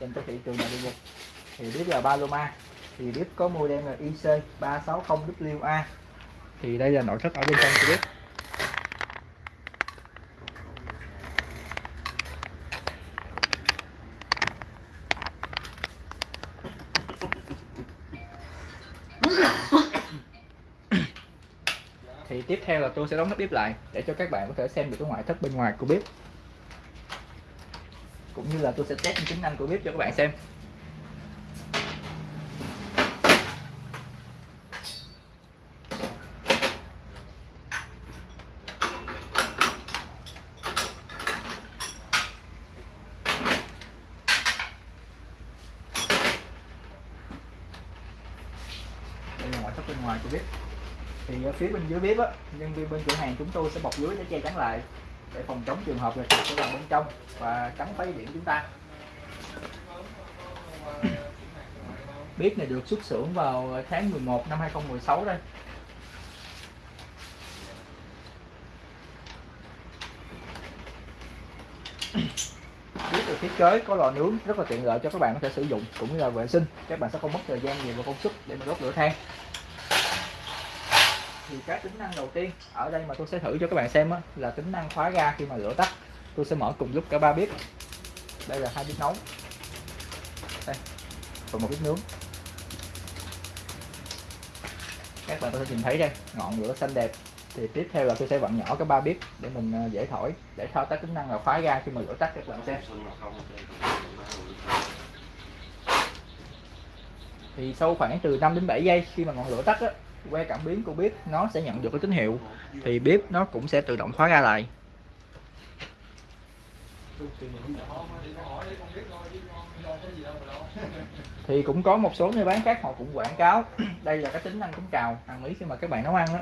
trên cái thị trường là được thì bếp là Paloma, thì bếp có model là IC 360WA thì đây là nội thất ở bên trong của bếp thì tiếp theo là tôi sẽ đóng nắp bếp lại để cho các bạn có thể xem được cái ngoại thất bên ngoài của bếp cũng như là tôi sẽ test tính năng của bếp cho các bạn xem. Đây là ngoại thất bên ngoài của bếp. Thì ở phía bên dưới bếp á, nhân viên bên cửa hàng chúng tôi sẽ bọc dưới để che chắn lại để phòng chống trường hợp là chuột sẽ vào bên trong và cắn phá điện chúng ta. Bếp này được xuất xưởng vào tháng 11 năm 2016 đây. Bếp được thiết kế, có lò nướng, rất là tiện lợi cho các bạn có thể sử dụng, cũng như là vệ sinh. Các bạn sẽ không mất thời gian nhiều và công sức để mà đốt lửa than thì cái tính năng đầu tiên ở đây mà tôi sẽ thử cho các bạn xem á, là tính năng khóa ga khi mà lửa tắt. Tôi sẽ mở cùng lúc cả ba bếp. Đây là hai bếp nấu. Đây và một bếp nướng. Các bạn có thể nhìn thấy đây ngọn lửa xanh đẹp. Thì tiếp theo là tôi sẽ vặn nhỏ cái ba bếp để mình à, dễ thổi để thao tác tính năng là khóa ga khi mà lửa tắt các bạn xem. Thì sau khoảng từ 5 đến 7 giây khi mà ngọn lửa tắt á, que cảm biến của bếp nó sẽ nhận được cái tín hiệu, thì bếp nó cũng sẽ tự động khóa ra lại. Thì cũng có một số nơi bán khác họ cũng quảng cáo. Đây là cái tính năng chống trào hàng mỹ khi mà các bạn nấu ăn đó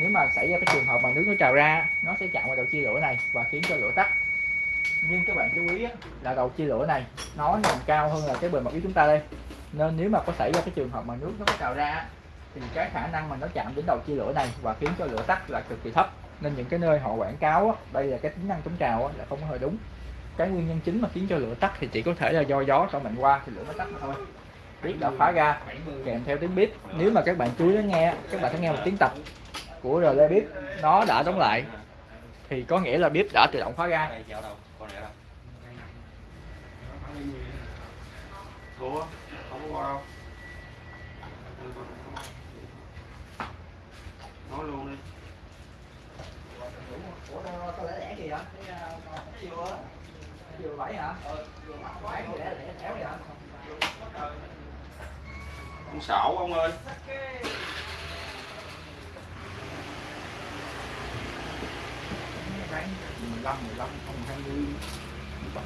nếu mà xảy ra cái trường hợp mà nước nó trào ra, nó sẽ chạm vào đầu chia lửa này và khiến cho lửa tắt. Nhưng các bạn chú ý là đầu chia lửa này, nó nằm cao hơn là cái bề mặt của chúng ta đây. Nên nếu mà có xảy ra cái trường hợp mà nước nó có trào ra thì cái khả năng mà nó chạm đến đầu chia lửa này và khiến cho lửa tắt là cực kỳ thấp. Nên những cái nơi họ quảng cáo á, đây là cái tính năng chống trào á, là không có hơi đúng. Cái nguyên nhân chính mà khiến cho lửa tắt thì chỉ có thể là do gió cho mạnh qua thì lửa nó tắt mà thôi. Bếp đã khóa ra kèm theo tiếng bếp nếu mà các bạn chú ý lắng nghe các bạn sẽ nghe một tiếng tập của rờ bếp nó đã đóng lại thì có nghĩa là bếp đã tự động khóa ra. Ủa, không có qua đâu. Nói luôn đi. Ủa, có lẽ lẻ kìa vừa vừa bảy hả? Bảy. Lẻ lẻ kéo vậy hả? Con xảo ông ơi. Ráng 15, 15, không 20, 17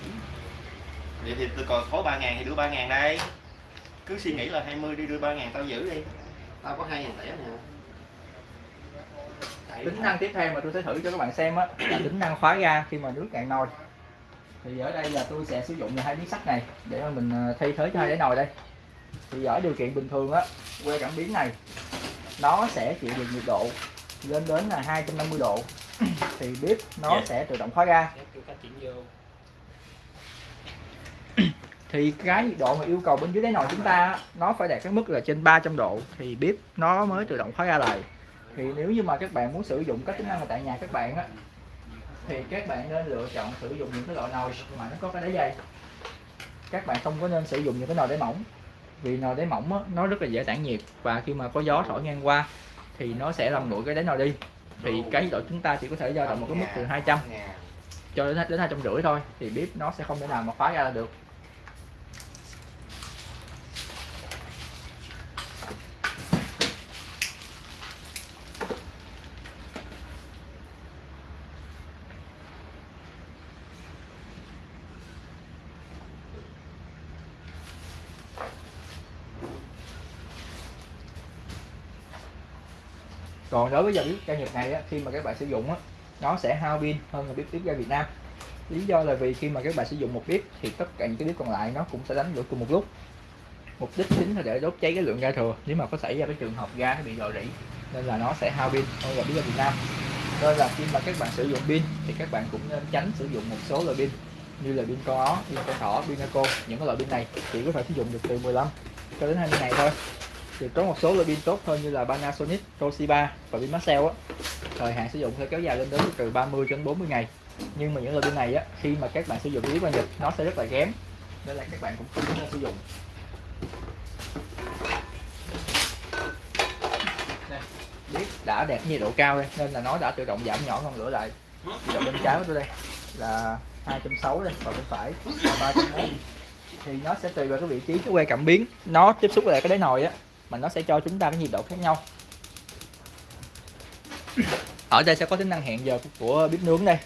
Vậy thì tôi còn khối 3 ngàn thì đưa 3 ngàn đây. Cứ suy nghĩ là 20 đi đưa 3 ngàn tao giữ đi. Tao có 2 ngàn tẻ nè tính năng tiếp theo mà tôi sẽ thử cho các bạn xem á là tính năng khóa ga khi mà nước cạn nồi. Thì ở đây là tôi sẽ sử dụng là hai miếng sắt này để mà mình à, thay thế cho hai đáy nồi đây. Thì ở điều kiện bình thường á que cảm biến này nó sẽ chịu được nhiệt độ lên đến là 250 độ. Thì bếp nó Dạ. sẽ tự động khóa ga. Thì cái nhiệt độ mà yêu cầu bên dưới đáy nồi chúng ta nó phải đạt cái mức là trên 300 độ. Thì bếp nó mới tự động khóa ga lại thì nếu như mà các bạn muốn sử dụng các tính năng ở tại nhà các bạn á thì các bạn nên lựa chọn sử dụng những cái loại nồi mà nó có cái đáy dày các bạn không có nên sử dụng những cái nồi đáy mỏng vì nồi đáy mỏng á, nó rất là dễ tản nhiệt và khi mà có gió thổi ngang qua thì nó sẽ làm nguội cái đáy nồi đi. Thì cái độ chúng ta chỉ có thể dao động một cái mức từ 200 cho đến đến hai trăm rưỡi thôi thì bếp nó sẽ không thể nào mà khóa ra được còn đối với dòng bếp ga Nhật này á, khi mà các bạn sử dụng á, nó sẽ hao pin hơn là bếp bếp ga Việt Nam. Lý do là vì khi mà các bạn sử dụng một bếp thì tất cả những cái bếp còn lại nó cũng sẽ đánh lửa cùng một lúc. Mục đích chính là để đốt cháy cái lượng ga thừa. Nếu mà có xảy ra cái trường hợp ga nó bị rò rỉ nên là nó sẽ hao pin hơn là bếp ga Việt Nam. Nên là khi mà các bạn sử dụng pin thì các bạn cũng nên tránh sử dụng một số loại pin như là pin con ó pin con thỏ pin Naco những cái loại pin này chỉ có thể sử dụng được từ 15 cho đến 20 ngày thôi thì có một số loại pin tốt hơn như là Panasonic, Toshiba và pin Maxell á. Thời hạn sử dụng sẽ kéo dài lên đến từ 30 đến 40 ngày. Nhưng mà những loại pin này á khi mà các bạn sử dụng yếu qua nhật nó sẽ rất là kém. Nên là các bạn cũng không nên sử dụng. Đây, biết đã đạt nhiệt độ cao đây nên là nó đã tự động giảm nhỏ ngọn lửa lại. Nhiệt độ bên trái của tôi đây là 260 đây và bên phải là 340 thì nó sẽ tùy vào cái vị trí cái que cảm biến. Nó tiếp xúc với lại cái đáy nồi á mà nó sẽ cho chúng ta cái nhiệt độ khác nhau. Ở đây sẽ có tính năng hẹn giờ của bếp nướng đây.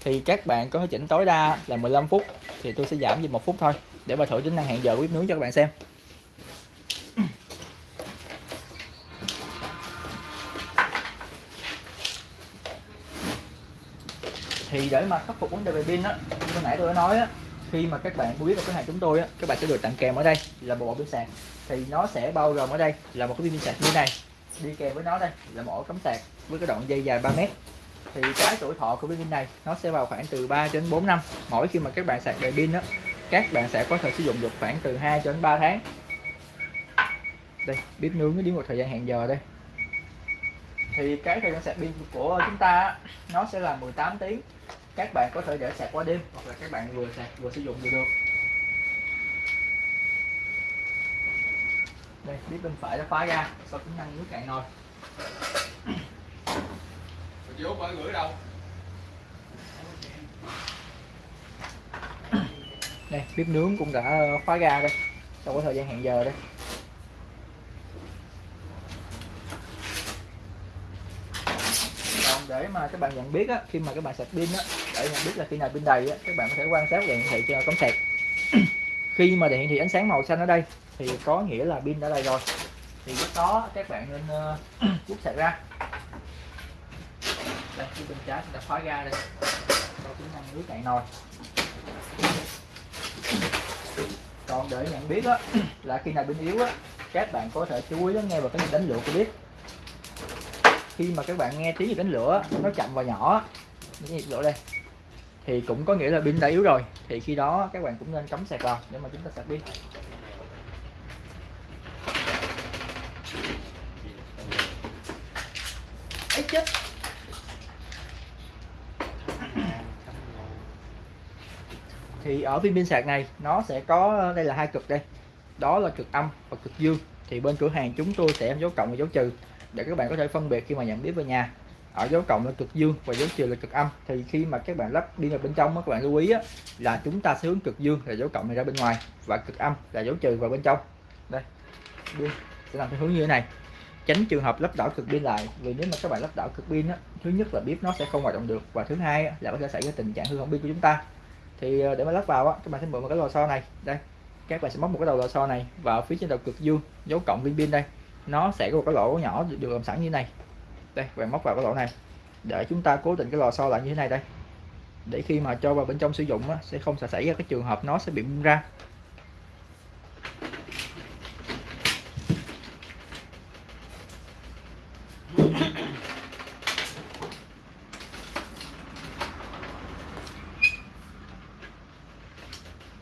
Thì các bạn có thể chỉnh tối đa là 15 phút, thì tôi sẽ giảm về một phút thôi, để mà thử tính năng hẹn giờ của bếp nướng cho các bạn xem. Thì để mà khắc phục vấn đề về pin á, như nãy tôi đã nói á, khi mà các bạn mua biết được cửa hàng chúng tôi á, các bạn sẽ được tặng kèm ở đây là bộ pin sạc thì nó sẽ bao gồm ở đây là một cái pin sạc như này. Đi kèm với nó đây, là một ổ cắm sạc với cái đoạn dây dài 3 mét. Thì cái tuổi thọ của pin này, nó sẽ vào khoảng từ 3 đến 4 năm. Mỗi khi mà các bạn sạc đầy pin đó các bạn sẽ có thể sử dụng được khoảng từ 2 đến 3 tháng. Đây bếp nướng nó đi một thời gian hẹn giờ đây. Thì cái thời gian sạc pin của chúng ta nó sẽ là 18 tiếng. Các bạn có thể để sạc qua đêm, hoặc là các bạn vừa sạc vừa sử dụng vừa được. Đây bếp bên phải đã khóa ra. Sau tính năng nước cạn nồi. Chị Út phải gửi đâu? đây bếp nướng cũng đã khóa ra đây. Sau cái thời gian hẹn giờ đây. Còn để mà các bạn nhận biết á, khi mà các bạn sạc pin á, để nhận biết là khi nào pin đầy á, các bạn có thể quan sát đèn hiển thị trên cắm sạc. Khi mà đèn hiển thị ánh sáng màu xanh ở đây thì có nghĩa là pin đã đầy rồi. Thì lúc đó các bạn nên ờ, uh, rút sạc ra. Đây cái bên trái đã khóa ra đây cho tính năng nước cạn nồi. Còn để nhận biết á, là khi nào pin yếu á, các bạn có thể chú ý lắng nghe vào cái nhịp đánh lửa của bếp khi mà các bạn nghe tiếng nhịp đánh lửa nó chậm và nhỏ cái nhịp lửa đây thì cũng có nghĩa là pin đã yếu rồi. Thì khi đó các bạn cũng nên cắm sạc vào để mà chúng ta sạc pin. Chất thì ở viên pin sạc này nó sẽ có đây là hai cực đây. Đó là cực âm và cực dương. Thì bên cửa hàng chúng tôi sẽ dấu cộng và dấu trừ để các bạn có thể phân biệt khi mà nhận biết về nhà. Ở dấu cộng là cực dương và dấu trừ là cực âm. Thì khi mà các bạn lắp đi vào bên trong các bạn lưu ý á, là chúng ta sẽ hướng cực dương là dấu cộng này ra bên ngoài và cực âm là dấu trừ vào bên trong. Đây sẽ làm theo hướng như thế này tránh trường hợp lắp đảo cực pin lại. Vì nếu mà các bạn lắp đảo cực pin á thứ nhất là bếp nó sẽ không hoạt động được và thứ hai á, là có thể xảy ra tình trạng hư hỏng pin của chúng ta. Thì ờ, để mà lắp vào á các bạn sẽ mượn một cái lò xo này. Đây các bạn sẽ móc một cái đầu lò xo này vào phía trên đầu cực dương dấu cộng viên pin đây. Nó sẽ có một cái lỗ nhỏ được làm sẵn như này. Đây bạn móc vào cái lỗ này. Để chúng ta cố định cái lò xo lại như thế này đây. Để khi mà cho vào bên trong sử dụng á, sẽ không xảy ra cái trường hợp nó sẽ bị bung ra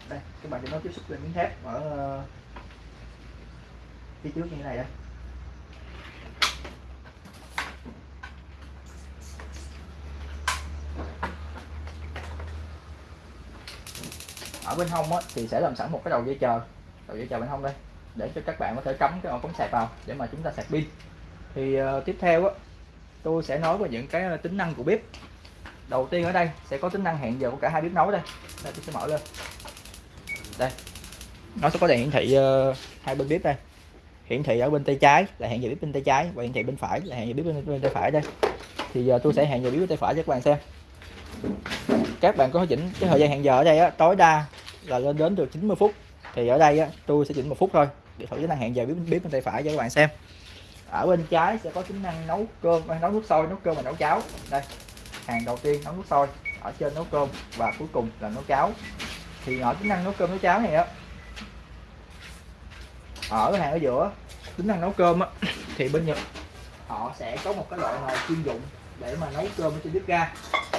đây các bạn cho nó tiếp xúc lên miếng thép ở ờ, phía trước như thế này đây. Ở bên hông á, thì sẽ làm sẵn một cái đầu dây chờ. Đầu dây chờ bên hông đây để cho các bạn có thể cắm cái ổ cắm sạc vào để mà chúng ta sạc pin. Thì uh, tiếp theo á, tôi sẽ nói về những cái ờ, tính năng của bếp. Đầu tiên ở đây sẽ có tính năng hẹn giờ của cả hai bếp nấu đây. Đây tôi sẽ mở lên. Đây nó sẽ có đèn hiển thị uh, hai bên bếp đây hiển thị ở bên tay trái là hẹn giờ bếp bên tay trái và hiển thị bên phải là hẹn giờ bếp bên, bên tay phải đây. Thì giờ tôi sẽ hẹn giờ bếp bên tay phải cho các bạn xem. Các bạn có chỉnh cái thời gian hẹn giờ ở đây á, tối đa là lên đến được 90 phút. Thì ở đây á, tôi sẽ chỉnh một phút thôi để thử tính năng hẹn giờ bếp, bếp bên tay phải cho các bạn xem. Ở bên trái sẽ có tính năng nấu cơm à, nấu nước sôi nấu cơm và nấu cháo. Đây hàng đầu tiên nấu nước sôi ở trên nấu cơm và cuối cùng là nấu cháo. Thì ở tính năng nấu cơm nấu cháo này á Ờ, ở hàng ở giữa. Tính năng nấu cơm á thì bên nhật họ sẽ có một cái loại nồi chuyên dụng để mà nấu cơm ở trên bếp ga.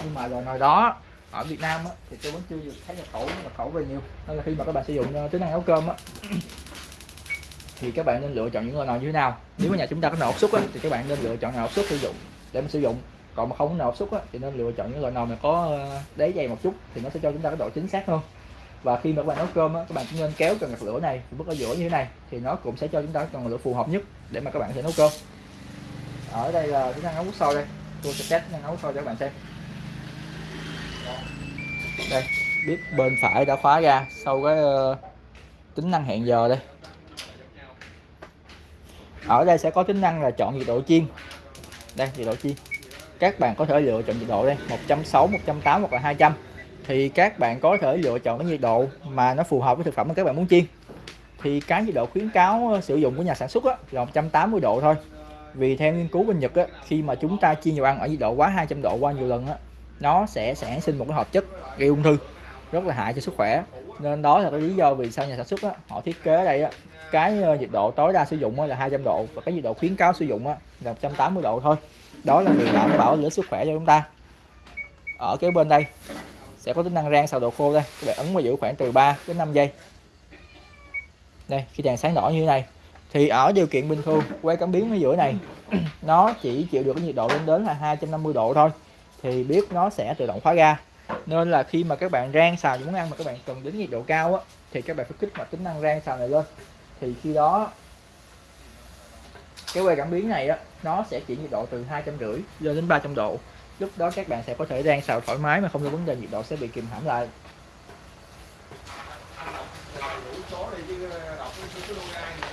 Nhưng mà loại nồi đó ở Việt Nam á, thì tôi vẫn chưa được thấy nhập khẩu nhập khẩu về nhiều. Nên là khi mà các bạn sử dụng ờ, tính năng nấu cơm á thì các bạn nên lựa chọn những loại nồi như thế nào. Nếu mà nhà chúng ta có nồi áp suất á, thì các bạn nên lựa chọn nồi áp suất sử dụng để mà sử dụng. Còn mà không có nồi áp suất á, thì nên lựa chọn những loại nồi mà có ờ, đáy dày một chút thì nó sẽ cho chúng ta cái độ chính xác hơn và khi mà các bạn nấu cơm á, các bạn cũng nên kéo cần gạt lửa này bước ở giữa như thế này thì nó cũng sẽ cho chúng ta cần lửa phù hợp nhất để mà các bạn có thể nấu cơm. Ở đây là tính năng nấu nước sôi đây. Tôi sẽ test nấu sâu sôi cho các bạn xem. Đây bếp bên phải đã khóa ra sau cái uh, tính năng hẹn giờ đây. Ở đây sẽ có tính năng là chọn nhiệt độ chiên. Đây nhiệt độ chiên. Các bạn có thể lựa chọn nhiệt độ đây 160 180 hoặc là 200 thì các bạn có thể lựa chọn cái nhiệt độ mà nó phù hợp với thực phẩm mà các bạn muốn chiên. Thì cái nhiệt độ khuyến cáo ờ, sử dụng của nhà sản xuất á, là 180 độ thôi. Vì theo nghiên cứu bên Nhật á, khi mà chúng ta chiên dầu ăn ở nhiệt độ quá 200 độ qua nhiều lần á, nó sẽ sản sinh một cái hợp chất gây ung thư rất là hại cho sức khỏe. Nên đó là cái lý do vì sao nhà sản xuất á, họ thiết kế đây á, cái ờ, nhiệt độ tối đa sử dụng á là 200 độ và cái nhiệt độ khuyến cáo sử dụng á là 180 độ thôi. Đó là việc đảm bảo lửa sức khỏe cho chúng ta. Ở cái bên đây sẽ có tính năng rang xào đồ khô đây. Các bạn ấn vào giữ khoảng từ 3 đến 5 giây. Đây, khi đèn sáng đỏ như thế này, thì ở điều kiện bình thường que cảm biến ở giữa này, nó chỉ chịu được nhiệt độ lên đến là 250 độ thôi, thì bếp nó sẽ tự động khóa ga nên là khi mà các bạn rang xào những món ăn mà các bạn cần đến nhiệt độ cao á, thì các bạn phải kích hoạt tính năng rang xào này lên. Thì khi đó, cái que cảm biến này á, nó sẽ chỉ nhiệt độ từ hai trăm rưỡi lên đến 300 độ lúc đó các bạn sẽ có thể rang xào thoải mái mà không có vấn đề nhiệt độ sẽ bị kìm hãm lại số đi chứ đọc cái số lô gai thì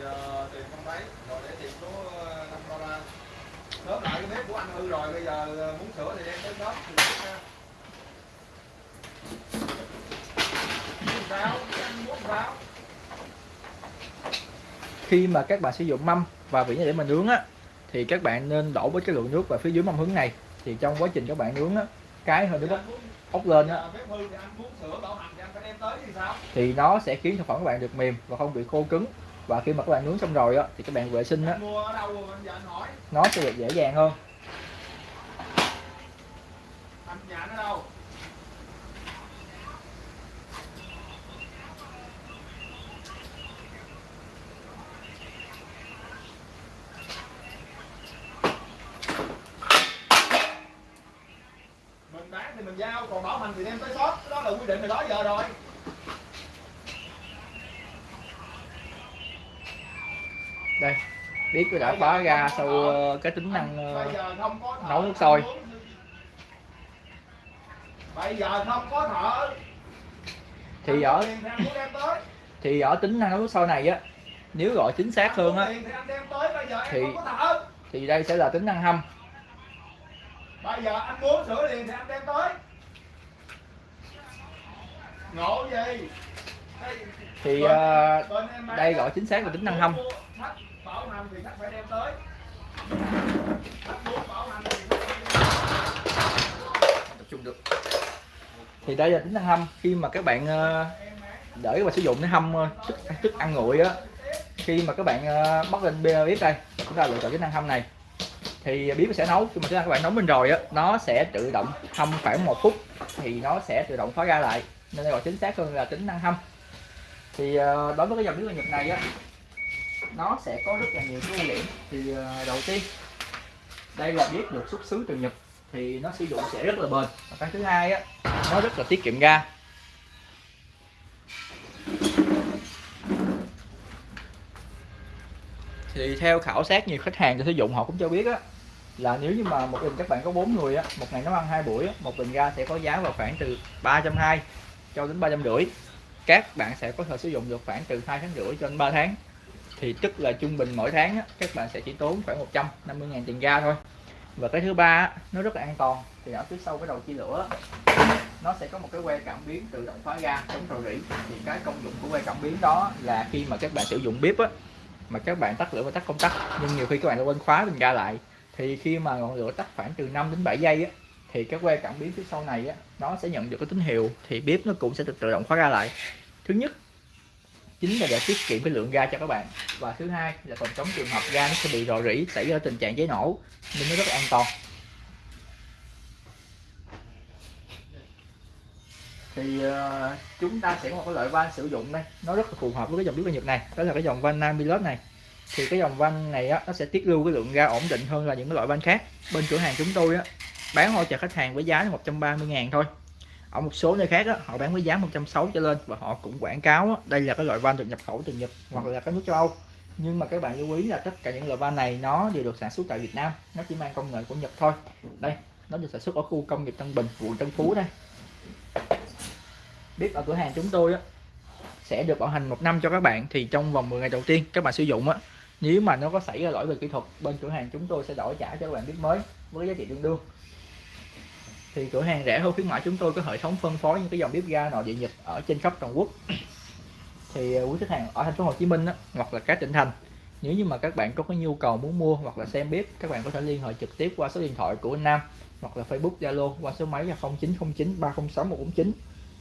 ờ, uh, tìm không thấy, rồi để tìm số. Đớp lại cái bếp của anh hư rồi, bây giờ ờ, muốn sửa thì đem tới đớp thì biết ha. Sao? khi mà các bạn sử dụng mâm và vỉ để mà nướng á thì các bạn nên đổ với cái lượng nước vào phía dưới mâm hướng này. Thì trong quá trình các bạn nướng á cái hơi nước bốc, bốc lên á. Hư thì nó sẽ khiến thực phẩm các bạn được mềm và không bị khô cứng và khi mà các bạn nướng xong rồi á, thì các bạn vệ sinh á. Nó sẽ được dễ dàng hơn. Mình bán thì mình giao, còn bảo hành thì đem tới shop. Đó là quy định từ đó giờ rồi đây biết tôi đã khóa ra sau ờ, cái tính năng ờ, nấu nước sôi. bây giờ không có thợ thì ở thì ở tính năng nấu nước sôi này á nếu gọi chính xác hơn á thì Thì- đây sẽ là tính năng hâm. Bây giờ anh muốn sửa liền thì anh đem tới. Ngộ gì? Đây, thì bán đây gọi chính xác là tính năng hâm bảo hành thì khách phải đem tới. Khách muốn bảo hành thì khách phải đem tập trung được. Thì đây là tính năng hâm. Khi mà các bạn ờ, để và sử dụng để hâm ờ, thức thức ăn nguội á, khi mà các bạn ờ, bắt lên bia bếp đây, chúng ta lựa chọn tính năng hâm này. Thì bếp sẽ nấu. Khi mà các bạn nấu lên rồi á, nó sẽ tự động hâm khoảng một phút, thì nó sẽ tự động khóa ra lại. Nên đây gọi chính xác hơn là tính năng hâm. Thì đối với cái dòng bếp Nhật này á nó sẽ có rất là nhiều cái ưu điểm. Thì ờ, đầu tiên đây là bếp được xuất xứ từ Nhật thì nó sử dụng sẽ rất là bền. Và cái thứ hai á nó rất là tiết kiệm ga. Thì theo khảo sát nhiều khách hàng sử dụng họ cũng cho biết á là nếu như mà một bình các bạn có bốn người á một ngày nấu ăn hai buổi á, một bình ga sẽ có giá vào khoảng từ 320 cho đến 350 các bạn sẽ có thể sử dụng được khoảng từ 2 tháng rưỡi cho đến 3 tháng thì tức là trung bình mỗi tháng á, các bạn sẽ chỉ tốn khoảng 150 ngàn tiền ga thôi. Và cái thứ ba á, nó rất là an toàn. Thì ở phía sau cái đầu chia lửa nó sẽ có một cái que cảm biến tự động khóa ga chống rò rỉ. Thì cái công dụng của que cảm biến đó là khi mà các bạn sử dụng bếp á mà các bạn tắt lửa và tắt công tắc nhưng nhiều khi các bạn đã quên khóa bình ga lại. Thì khi mà ngọn lửa tắt khoảng từ 5 đến 7 giây á thì cái que cảm biến phía sau này á nó sẽ nhận được cái tín hiệu thì bếp nó cũng sẽ tự tự động khóa ra lại. Thứ nhất chính là để tiết kiệm cái lượng ga cho các bạn. Và thứ hai là phòng chống trường hợp ga nó sẽ bị rò rỉ xảy ra tình trạng cháy nổ nên nó rất là an toàn. Thì uh, chúng ta sẽ có một cái loại van sử dụng đây. Nó rất là phù hợp với cái dòng bếp ga Nhật này đó là cái dòng van Namilus này. Thì cái dòng van này á, nó sẽ tiết lưu cái lượng ga ổn định hơn là những cái loại van khác. Bên cửa hàng chúng tôi á, bán hỗ trợ khách hàng với giá là 130 ngàn thôi ở một số nơi khác đó, họ bán với giá 160 trở lên và họ cũng quảng cáo đó, đây là cái loại van được nhập khẩu từ Nhật hoặc là các nước châu Âu. Nhưng mà các bạn lưu ý là tất cả những loại van này nó đều được sản xuất tại Việt Nam nó chỉ mang công nghệ của Nhật thôi. Đây nó được sản xuất ở khu công nghiệp Tân Bình quận Tân Phú đây. Bếp ở cửa hàng chúng tôi đó, sẽ được bảo hành một năm cho các bạn thì trong vòng 10 ngày đầu tiên các bạn sử dụng á nếu mà nó có xảy ra lỗi về kỹ thuật bên cửa hàng chúng tôi sẽ đổi trả cho các bạn bếp mới với giá trị tương đương thì cửa hàng rẻ hơn khuyến mại chúng tôi có hệ thống phân phối những cái dòng bếp ga nội địa nhật ở trên khắp toàn quốc. Thì à, quý khách hàng ở thành phố Hồ Chí Minh á, hoặc là các tỉnh thành nếu như mà các bạn có cái nhu cầu muốn mua hoặc là xem bếp các bạn có thể liên hệ trực tiếp qua số điện thoại của anh Nam hoặc là Facebook Zalo qua số máy là 0909 306 149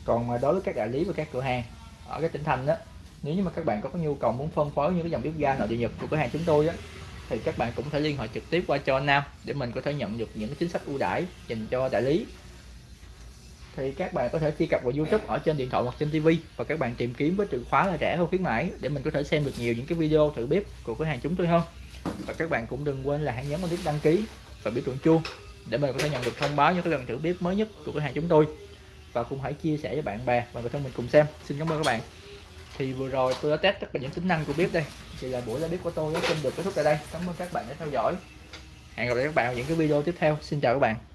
còn mà đối với các đại lý và các cửa hàng ở các tỉnh thành đó nếu như mà các bạn có cái nhu cầu muốn phân phối những cái dòng bếp ga nội địa nhật của cửa hàng chúng tôi á thì các bạn cũng thể liên hệ trực tiếp qua cho anh Nam để mình có thể nhận được những chính sách ưu đãi dành cho đại lý. Thì các bạn có thể truy cập vào YouTube ở trên điện thoại hoặc trên TV và các bạn tìm kiếm với từ khóa là rẻ hơn khuyến mãi để mình có thể xem được nhiều những cái video thử bếp của cửa hàng chúng tôi hơn. Và các bạn cũng đừng quên là hãy nhấn vào nút đăng ký và biểu tượng chuông để mình có thể nhận được thông báo những cái lần thử bếp mới nhất của cửa hàng chúng tôi. Và cũng hãy chia sẻ với bạn bè và người thân mình cùng xem. Xin cảm ơn các bạn. Thì vừa rồi tôi đã test tất cả những tính năng của bếp đây thì là buổi ra bếp của tôi xin được kết thúc tại đây. Cảm ơn các bạn đã theo dõi. Hẹn gặp lại các bạn ở những cái video tiếp theo. Xin chào các bạn.